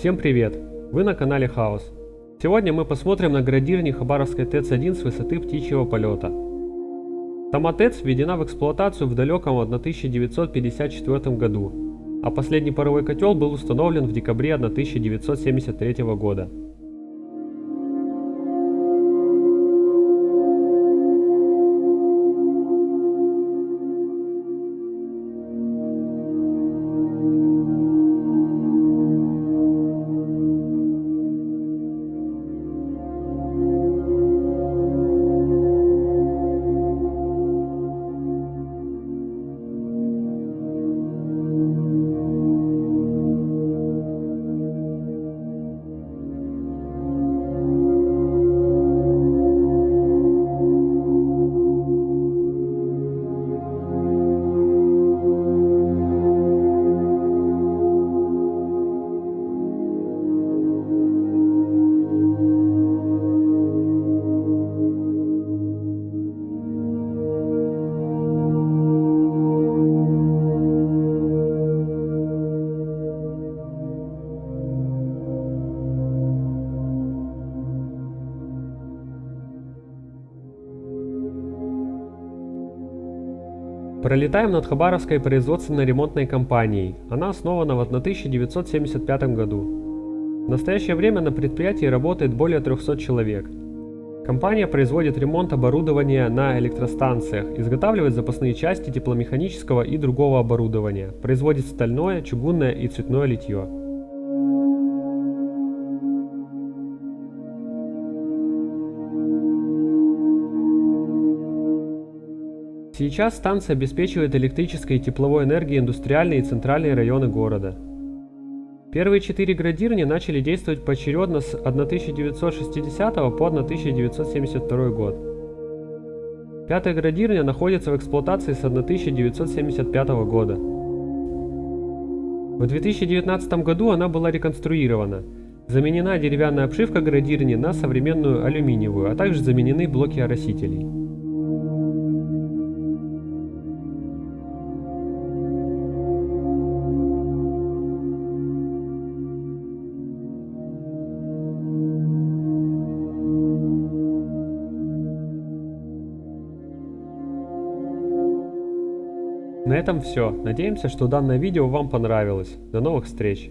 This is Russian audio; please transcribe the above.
Всем привет! Вы на канале Хаос. Сегодня мы посмотрим на градирни Хабаровской ТЭЦ-1 с высоты птичьего полета. Сама ТЭЦ введена в эксплуатацию в далеком 1954 году, а последний паровой котел был установлен в декабре 1973 года. Пролетаем над Хабаровской производственно-ремонтной компанией. Она основана в 1975 году. В настоящее время на предприятии работает более 300 человек. Компания производит ремонт оборудования на электростанциях, изготавливает запасные части тепломеханического и другого оборудования, производит стальное, чугунное и цветное литье. Сейчас станция обеспечивает электрической и тепловой энергией индустриальные и центральные районы города. Первые четыре градирни начали действовать поочередно с 1960 по 1972 год. Пятая градирня находится в эксплуатации с 1975 года. В 2019 году она была реконструирована. Заменена деревянная обшивка градирни на современную алюминиевую, а также заменены блоки оросителей. На этом все. Надеемся, что данное видео вам понравилось. До новых встреч!